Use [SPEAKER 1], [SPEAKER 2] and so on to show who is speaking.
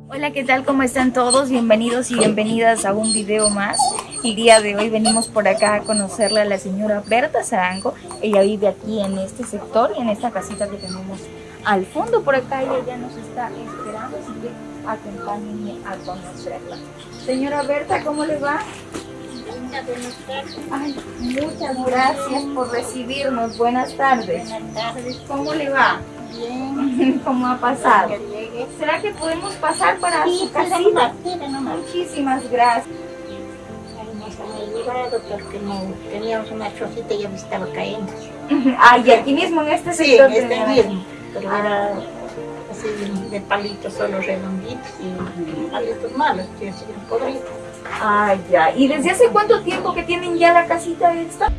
[SPEAKER 1] Hola, ¿qué tal? ¿Cómo están todos? Bienvenidos y bienvenidas a un video más. El día de hoy venimos por acá a conocerle a la señora Berta Zarango. Ella vive aquí en este sector y en esta casita que tenemos al fondo. Por acá ella ya nos está esperando, así que acompáñenme a conocerla. Señora Berta, ¿cómo le va? Ay, muchas gracias por recibirnos. Buenas tardes.
[SPEAKER 2] Buenas tardes.
[SPEAKER 1] ¿Cómo le va?
[SPEAKER 2] Bien.
[SPEAKER 1] ¿Cómo ha pasado? ¿Será que podemos pasar para
[SPEAKER 2] Sí,
[SPEAKER 1] su casita? Muchísimas gracias.
[SPEAKER 2] Porque teníamos una chocita y ya me estaba cayendo.
[SPEAKER 1] Ah, y aquí mismo en este
[SPEAKER 2] Sí,
[SPEAKER 1] sector.
[SPEAKER 2] este
[SPEAKER 1] tenemos.
[SPEAKER 2] mismo. Pero era así de, palitos solo redonditos y palitos malos, que podridos.
[SPEAKER 1] Ah, ya. ¿Y desde hace cuánto tiempo que tienen ya la casita esta?